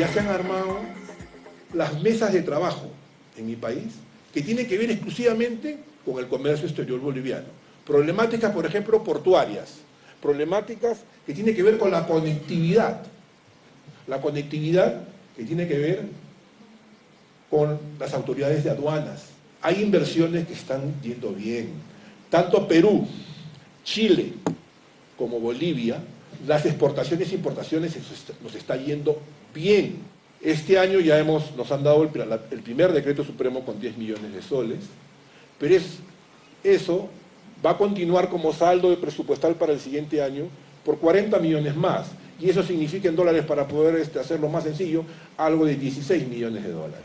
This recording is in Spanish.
ya se han armado las mesas de trabajo en mi país que tienen que ver exclusivamente con el comercio exterior boliviano. Problemáticas, por ejemplo, portuarias, problemáticas que tienen que ver con la conectividad, la conectividad que tiene que ver con las autoridades de aduanas. Hay inversiones que están yendo bien. Tanto Perú, Chile como Bolivia, las exportaciones e importaciones nos está yendo bien. Este año ya hemos, nos han dado el, primer decreto supremo con 10 millones de soles, pero es, eso va a continuar como saldo de presupuestal para el siguiente año por 40 millones más. Y eso significa en dólares, para poder este, hacerlo más sencillo, algo de 16 millones de dólares.